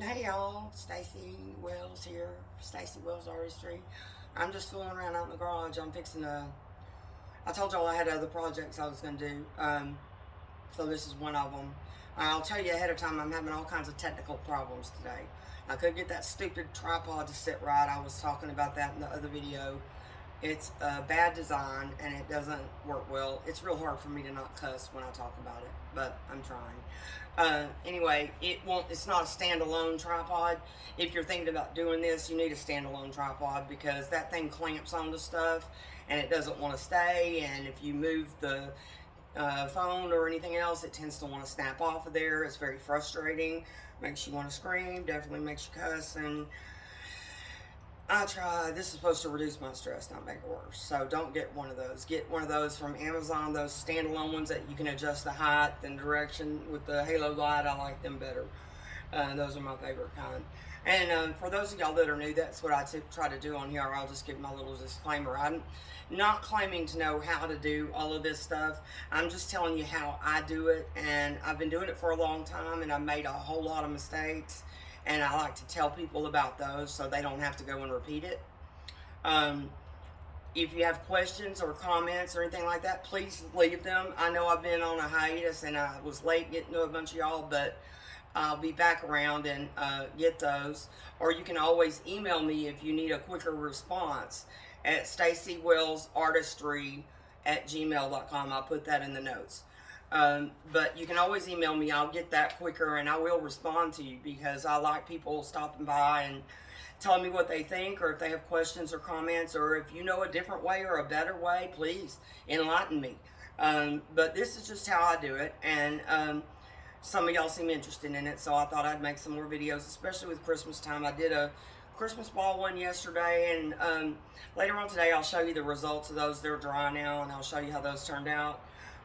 Hey y'all, Stacy Wells here, Stacy Wells Artistry. I'm just fooling around out in the garage. I'm fixing to, I told y'all I had other projects I was going to do, um, so this is one of them. I'll tell you ahead of time, I'm having all kinds of technical problems today. I couldn't get that stupid tripod to sit right. I was talking about that in the other video. It's a bad design and it doesn't work well. It's real hard for me to not cuss when I talk about it, but I'm trying. Uh, anyway, it won't. It's not a standalone tripod. If you're thinking about doing this, you need a standalone tripod because that thing clamps onto stuff and it doesn't want to stay. And if you move the uh, phone or anything else, it tends to want to snap off of there. It's very frustrating. Makes you want to scream. Definitely makes you cuss and I tried. This is supposed to reduce my stress, not make it worse. So don't get one of those. Get one of those from Amazon, those standalone ones that you can adjust the height and direction with the halo light. I like them better. Uh, those are my favorite kind. And um, for those of y'all that are new, that's what I try to do on here. I'll just give my little disclaimer. I'm not claiming to know how to do all of this stuff. I'm just telling you how I do it. And I've been doing it for a long time and I've made a whole lot of mistakes and I like to tell people about those so they don't have to go and repeat it. Um, if you have questions or comments or anything like that, please leave them. I know I've been on a hiatus and I was late getting to a bunch of y'all, but I'll be back around and uh, get those. Or you can always email me if you need a quicker response at stacywellsartistry at gmail.com. I'll put that in the notes. Um, but you can always email me. I'll get that quicker and I will respond to you because I like people stopping by and telling me what they think or if they have questions or comments or if you know a different way or a better way, please enlighten me. Um, but this is just how I do it. And um, some of y'all seem interested in it. So I thought I'd make some more videos, especially with Christmas time. I did a Christmas ball one yesterday and um, later on today I'll show you the results of those. They're dry now and I'll show you how those turned out.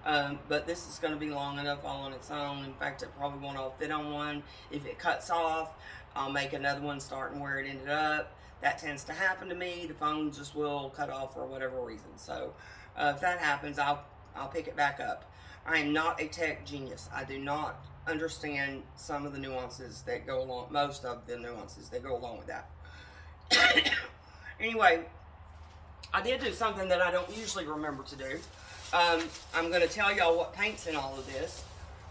Um, but this is going to be long enough all on its own. In fact, it probably won't all fit on one. If it cuts off, I'll make another one starting where it ended up. That tends to happen to me. The phone just will cut off for whatever reason. So uh, if that happens, I'll, I'll pick it back up. I am not a tech genius. I do not understand some of the nuances that go along, most of the nuances that go along with that. anyway, I did do something that I don't usually remember to do. Um, I'm going to tell y'all what paint's in all of this.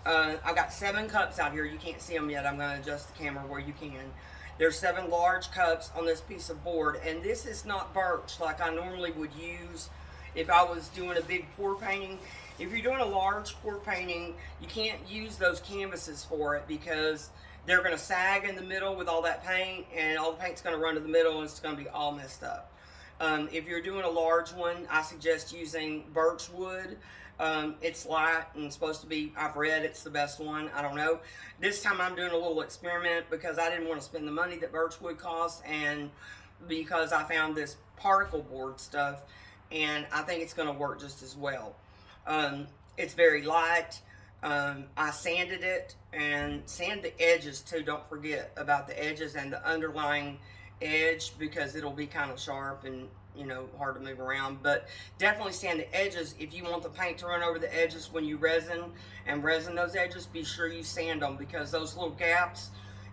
Uh, I got seven cups out here. You can't see them yet. I'm going to adjust the camera where you can. There's seven large cups on this piece of board. And this is not birch like I normally would use if I was doing a big pour painting. If you're doing a large pour painting, you can't use those canvases for it because they're going to sag in the middle with all that paint and all the paint's going to run to the middle and it's going to be all messed up. Um, if you're doing a large one, I suggest using birch wood. Um, it's light and supposed to be, I've read it's the best one. I don't know. This time I'm doing a little experiment because I didn't want to spend the money that birch wood costs and because I found this particle board stuff and I think it's going to work just as well. Um, it's very light. Um, I sanded it and sand the edges too. Don't forget about the edges and the underlying edge because it'll be kind of sharp and you know hard to move around but definitely sand the edges. If you want the paint to run over the edges when you resin and resin those edges be sure you sand them because those little gaps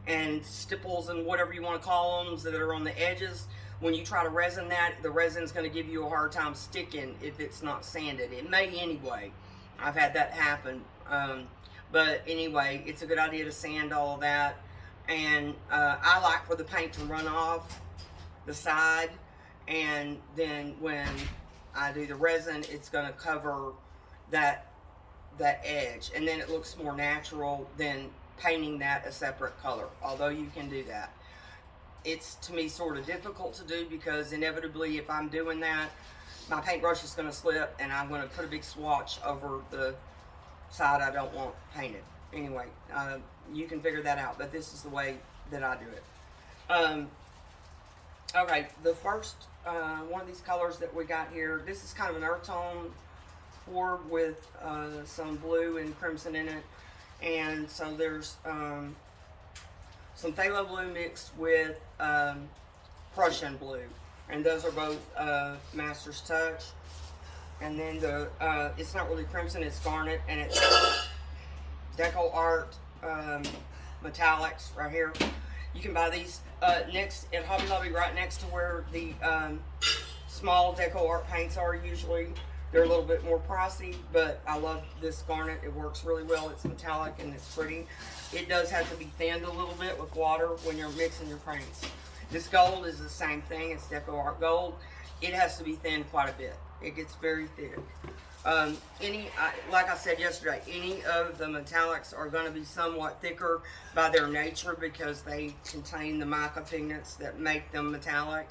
and stipples and whatever you want to call them that are on the edges when you try to resin that the resin is going to give you a hard time sticking if it's not sanded. It may anyway. I've had that happen. Um, but anyway it's a good idea to sand all that and uh, I like for the paint to run off the side and then when I do the resin it's going to cover that that edge and then it looks more natural than painting that a separate color although you can do that. It's to me sort of difficult to do because inevitably if I'm doing that my paintbrush is going to slip and I'm going to put a big swatch over the side I don't want painted anyway, uh, you can figure that out, but this is the way that I do it. Um, okay, the first uh, one of these colors that we got here, this is kind of an earth tone board with uh, some blue and crimson in it. And so there's um, some phthalo blue mixed with um, Prussian blue. And those are both uh, Master's Touch. And then the, uh, it's not really crimson, it's garnet, and it's Deco Art um, Metallics right here. You can buy these uh, next at Hobby Lobby, right next to where the um, small deco art paints are. Usually, they're a little bit more pricey, but I love this garnet. It works really well. It's metallic and it's pretty. It does have to be thinned a little bit with water when you're mixing your paints. This gold is the same thing. It's deco art gold. It has to be thinned quite a bit. It gets very thick. Um, any, I, like I said yesterday, any of the metallics are going to be somewhat thicker by their nature because they contain the mica pigments that make them metallic.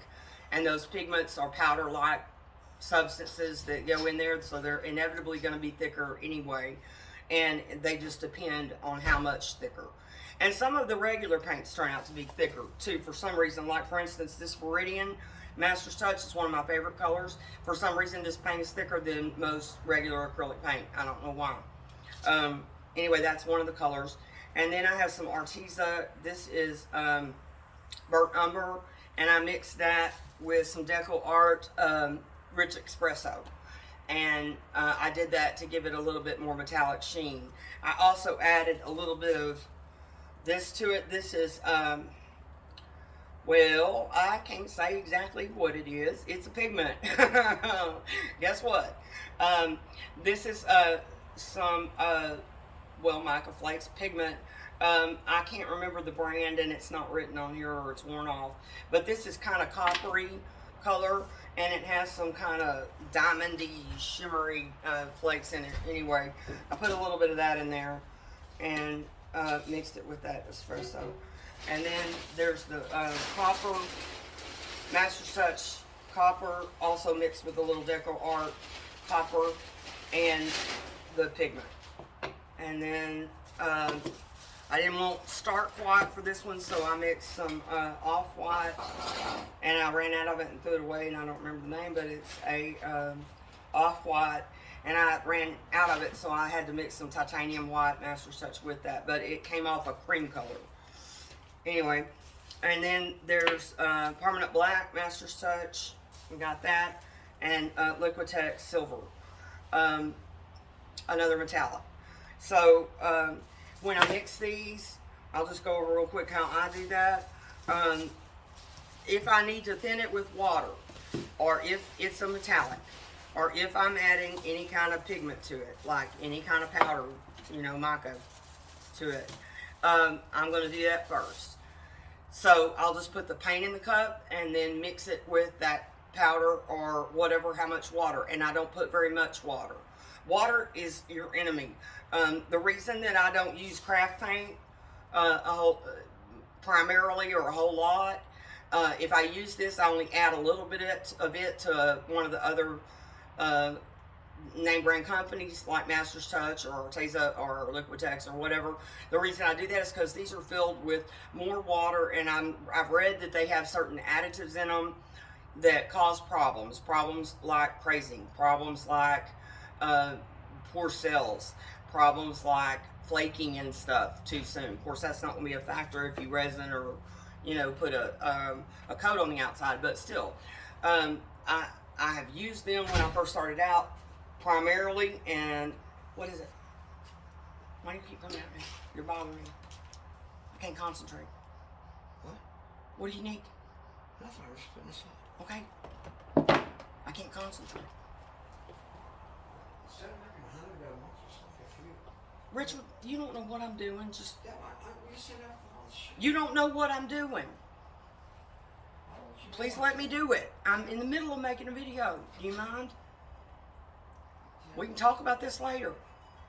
And those pigments are powder-like substances that go in there, so they're inevitably going to be thicker anyway. And they just depend on how much thicker. And some of the regular paints turn out to be thicker too for some reason. Like for instance, this Viridian Master's Touch is one of my favorite colors. For some reason, this paint is thicker than most regular acrylic paint. I don't know why. Um, anyway, that's one of the colors. And then I have some Arteza. This is um, Burnt Umber. And I mixed that with some Deco Art um, Rich Espresso. And uh, I did that to give it a little bit more metallic sheen. I also added a little bit of this to it. This is... Um, well, I can't say exactly what it is. It's a pigment. Guess what? Um, this is uh, some, uh, well, mica flakes pigment. Um, I can't remember the brand and it's not written on here or it's worn off. But this is kind of coppery color and it has some kind of diamondy, shimmery uh, flakes in it. Anyway, I put a little bit of that in there and uh, mixed it with that espresso. And then there's the uh, copper, Master Touch copper, also mixed with a little Deco Art copper and the pigment. And then um, I didn't want stark white for this one, so I mixed some uh, off-white, and I ran out of it and threw it away, and I don't remember the name, but it's a um, off-white, and I ran out of it, so I had to mix some titanium white Master Touch with that, but it came off a cream color anyway, and then there's uh, Permanent Black, Master's Touch, we got that, and uh, Liquitex Silver, um, another metallic. So um, when I mix these, I'll just go over real quick how I do that. Um, if I need to thin it with water, or if it's a metallic, or if I'm adding any kind of pigment to it, like any kind of powder, you know, mica to it, um, I'm going to do that first. So I'll just put the paint in the cup and then mix it with that powder or whatever, how much water. And I don't put very much water. Water is your enemy. Um, the reason that I don't use craft paint uh, whole, uh, primarily or a whole lot, uh, if I use this, I only add a little bit of it to one of the other uh, name brand companies like Master's Touch or Teza or Liquitex or whatever. The reason I do that is because these are filled with more water and I'm, I've read that they have certain additives in them that cause problems. Problems like crazing, problems like uh, poor cells, problems like flaking and stuff too soon. Of course, that's not going to be a factor if you resin or, you know, put a, um, a coat on the outside, but still. Um, I, I have used them when I first started out primarily, and what is it? Why do you keep coming at me? You're bothering me. I can't concentrate. What? What do you need? Nothing. I was putting this on. Okay. I can't concentrate. Instead of making a hundred of them, I'll just make a few. Richard, you don't know what I'm doing. Just Yeah, I, I, we send out all this shit. you don't know what I'm doing. Why don't you Please let me do it. I'm in the middle of making a video. Do you mind? We can talk about this later.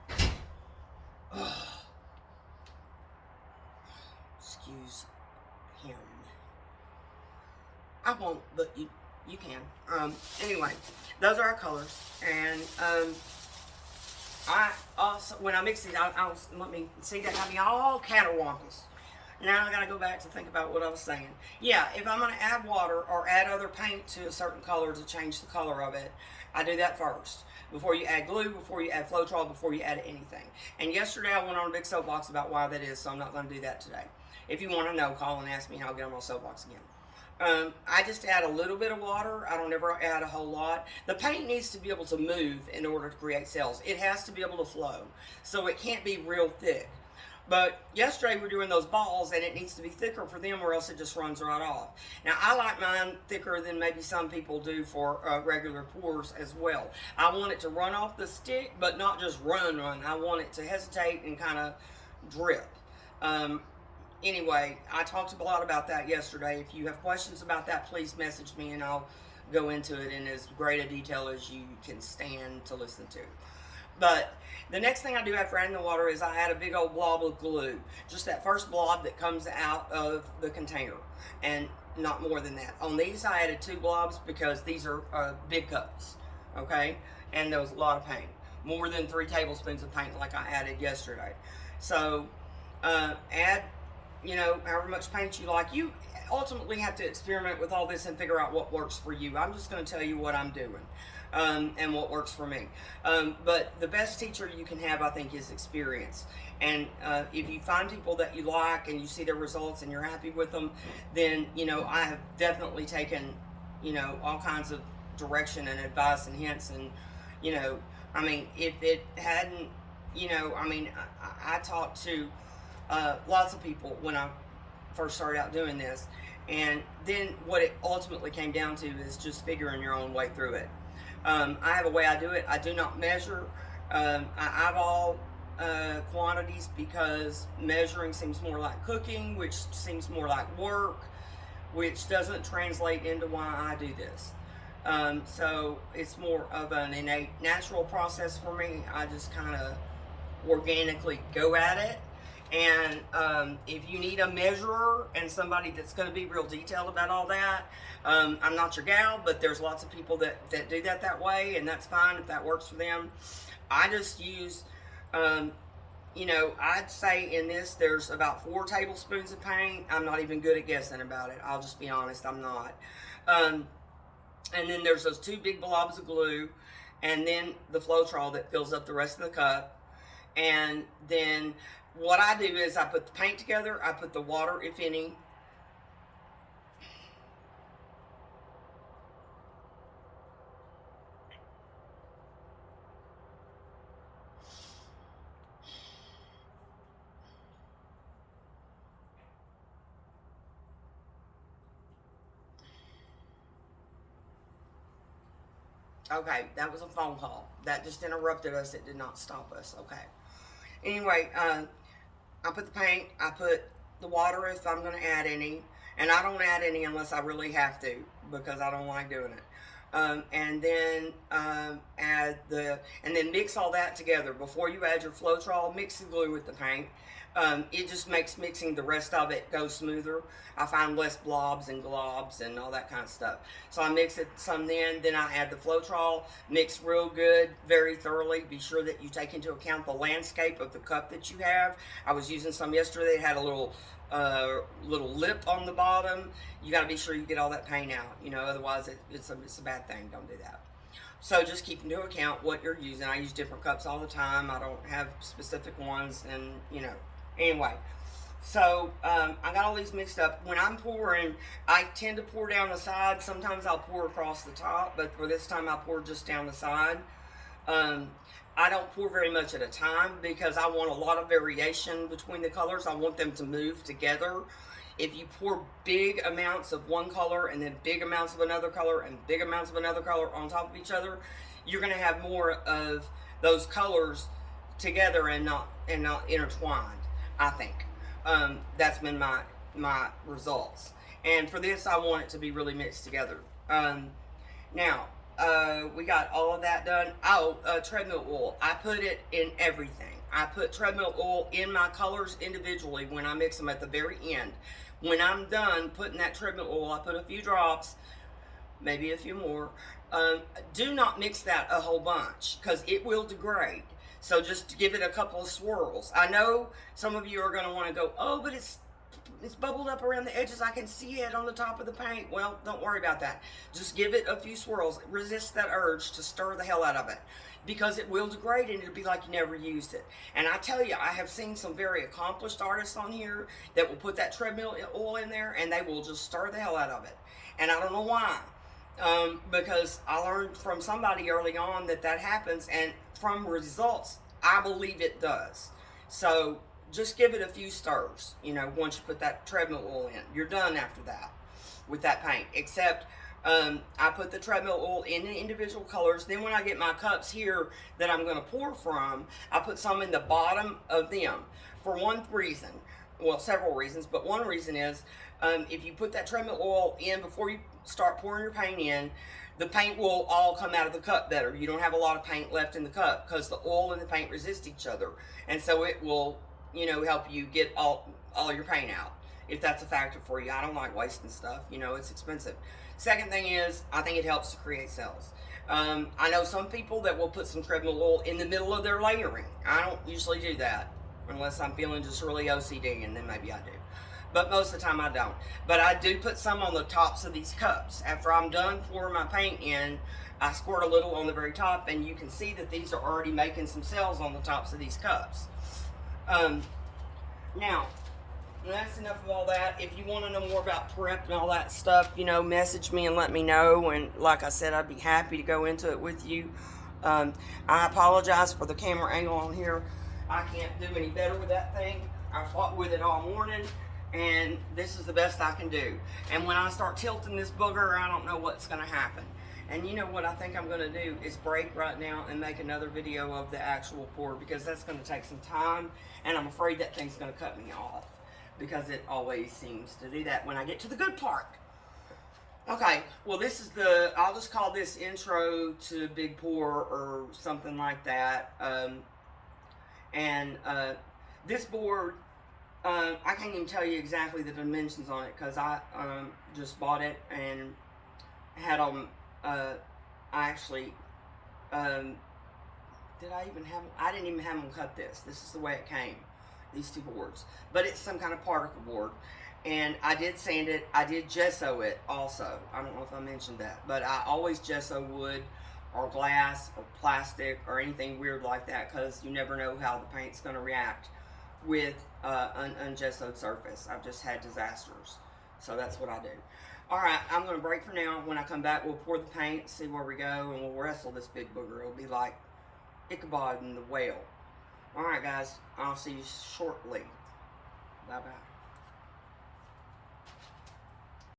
Excuse him. I won't, but you you can. Um, anyway, those are our colors, and um, I also when I mix these, I, I let me see that have me all caterwampus. Now I gotta go back to think about what I was saying. Yeah, if I'm gonna add water or add other paint to a certain color to change the color of it, I do that first. Before you add glue, before you add Floetrol, before you add anything. And yesterday I went on a big soapbox about why that is, so I'm not gonna do that today. If you wanna know, call and ask me and I'll get on my soapbox again. Um, I just add a little bit of water. I don't ever add a whole lot. The paint needs to be able to move in order to create cells. It has to be able to flow. So it can't be real thick. But yesterday we're doing those balls and it needs to be thicker for them or else it just runs right off. Now I like mine thicker than maybe some people do for uh, regular pours as well. I want it to run off the stick but not just run run. I want it to hesitate and kind of drip. Um, anyway, I talked a lot about that yesterday. If you have questions about that, please message me and I'll go into it in as great a detail as you can stand to listen to. But the next thing I do after adding the water is I add a big old blob of glue. Just that first blob that comes out of the container. And not more than that. On these I added two blobs because these are uh, big cups. Okay? And there was a lot of paint. More than three tablespoons of paint like I added yesterday. So uh, add, you know, however much paint you like. You ultimately have to experiment with all this and figure out what works for you. I'm just going to tell you what I'm doing um, and what works for me. Um, but the best teacher you can have, I think, is experience. And uh, if you find people that you like and you see their results and you're happy with them, then, you know, I have definitely taken, you know, all kinds of direction and advice and hints. And, you know, I mean, if it hadn't, you know, I mean, I, I talked to uh, lots of people when I first started out doing this. And then what it ultimately came down to is just figuring your own way through it. Um, I have a way I do it. I do not measure. Um, I eyeball uh, quantities because measuring seems more like cooking, which seems more like work, which doesn't translate into why I do this. Um, so it's more of an innate natural process for me. I just kind of organically go at it. And um, if you need a measurer and somebody that's going to be real detailed about all that, um, I'm not your gal, but there's lots of people that, that do that that way, and that's fine if that works for them. I just use, um, you know, I'd say in this there's about four tablespoons of paint. I'm not even good at guessing about it. I'll just be honest, I'm not. Um, and then there's those two big blobs of glue, and then the Floetrol that fills up the rest of the cup. And then what I do is I put the paint together, I put the water, if any, Okay, that was a phone call. That just interrupted us. It did not stop us. Okay. Anyway, uh, I put the paint, I put the water if I'm going to add any, and I don't add any unless I really have to because I don't like doing it. Um, and then um, add the, and then mix all that together. Before you add your Floetrol, mix the glue with the paint. Um, it just makes mixing the rest of it go smoother. I find less blobs and globs and all that kind of stuff. So I mix it some then, then I add the Floetrol, mix real good, very thoroughly. Be sure that you take into account the landscape of the cup that you have. I was using some yesterday, it had a little uh, little lip on the bottom. You got to be sure you get all that paint out, you know, otherwise it, it's, a, it's a bad thing. Don't do that. So just keep into account what you're using. I use different cups all the time. I don't have specific ones and, you know, Anyway, so um, I got all these mixed up. When I'm pouring, I tend to pour down the side. Sometimes I'll pour across the top, but for this time I pour just down the side. Um, I don't pour very much at a time because I want a lot of variation between the colors. I want them to move together. If you pour big amounts of one color and then big amounts of another color and big amounts of another color on top of each other, you're going to have more of those colors together and not and not intertwined. I think. Um, that's been my, my results. And for this, I want it to be really mixed together. Um, now, uh, we got all of that done. Oh, uh, treadmill oil. I put it in everything. I put treadmill oil in my colors individually when I mix them at the very end. When I'm done putting that treadmill oil, I put a few drops, maybe a few more. Um, do not mix that a whole bunch because it will degrade. So just give it a couple of swirls. I know some of you are going to want to go, oh, but it's it's bubbled up around the edges. I can see it on the top of the paint. Well, don't worry about that. Just give it a few swirls. Resist that urge to stir the hell out of it because it will degrade and it'll be like you never used it. And I tell you, I have seen some very accomplished artists on here that will put that treadmill oil in there and they will just stir the hell out of it. And I don't know why. Um, because I learned from somebody early on that that happens and from results, I believe it does. So just give it a few stirs. You know, once you put that treadmill oil in, you're done after that with that paint. Except um, I put the treadmill oil in the individual colors. Then when I get my cups here that I'm going to pour from, I put some in the bottom of them for one reason. Well, several reasons, but one reason is um, if you put that treadmill oil in before you start pouring your paint in, the paint will all come out of the cup better. You don't have a lot of paint left in the cup because the oil and the paint resist each other. And so it will, you know, help you get all, all your paint out if that's a factor for you. I don't like wasting stuff. You know, it's expensive. Second thing is, I think it helps to create cells. Um, I know some people that will put some treadmill oil in the middle of their layering. I don't usually do that unless I'm feeling just really OCD, and then maybe I do. But most of the time I don't. But I do put some on the tops of these cups. After I'm done pouring my paint in, I squirt a little on the very top, and you can see that these are already making some cells on the tops of these cups. Um, now, that's enough of all that. If you want to know more about prep and all that stuff, you know, message me and let me know. And like I said, I'd be happy to go into it with you. Um, I apologize for the camera angle on here. I can't do any better with that thing. I fought with it all morning, and this is the best I can do. And when I start tilting this booger, I don't know what's going to happen. And you know what I think I'm going to do is break right now and make another video of the actual pour because that's going to take some time, and I'm afraid that thing's going to cut me off because it always seems to do that when I get to the good part. Okay, well this is the, I'll just call this intro to Big Pour or something like that. Um, and uh, this board, uh, I can't even tell you exactly the dimensions on it because I um, just bought it and had them, uh, I actually, um, did I even have, I didn't even have them cut this. This is the way it came these two boards. But it's some kind of particle board. And I did sand it. I did gesso it also. I don't know if I mentioned that. But I always gesso wood or glass or plastic or anything weird like that because you never know how the paint's going to react with uh, an ungessoed surface. I've just had disasters. So that's what I do. Alright, I'm going to break for now. When I come back, we'll pour the paint, see where we go, and we'll wrestle this big booger. It'll be like Ichabod and the whale. Alright guys, I'll see you shortly. Bye bye.